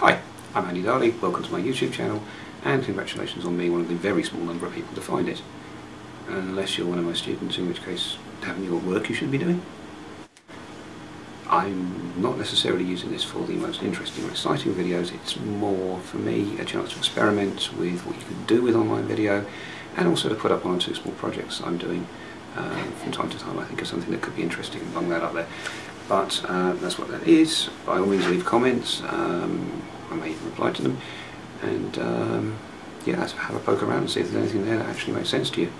Hi, I'm Andy Darley, welcome to my YouTube channel and congratulations on being one of the very small number of people to find it. Unless you're one of my students, in which case haven't you got work you should be doing? I'm not necessarily using this for the most interesting or exciting videos, it's more for me a chance to experiment with what you can do with online video and also to put up one or two small projects I'm doing uh, from time to time I think of something that could be interesting and bung that up there. But uh, that's what that is. By all means leave comments, um, may reply to them and um, yeah, have a poke around and see if there's anything there that actually makes sense to you.